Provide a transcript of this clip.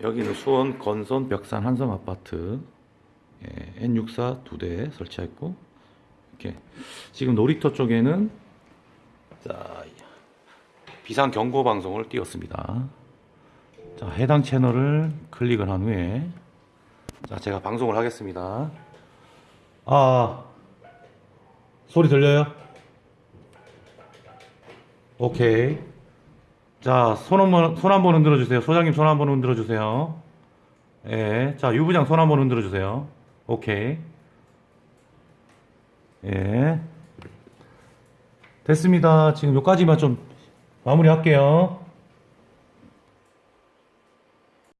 여기는 수원 건선 벽산 한성 아파트 예, N64 두 대 설치했고 이렇게 지금 놀이터 쪽에는 자 비상 경고 방송을 띄웠습니다. 자 해당 채널을 클릭을 한 후에 자 제가 방송을 하겠습니다. 아 소리 들려요? 오케이. 자, 손 한번, 손 한번 흔들어 주세요. 소장님 손 한번 흔들어 주세요. 예. 자, 유부장 손 한번 흔들어 주세요. 오케이. 예. 됐습니다. 지금 여기까지만 좀 마무리 할게요.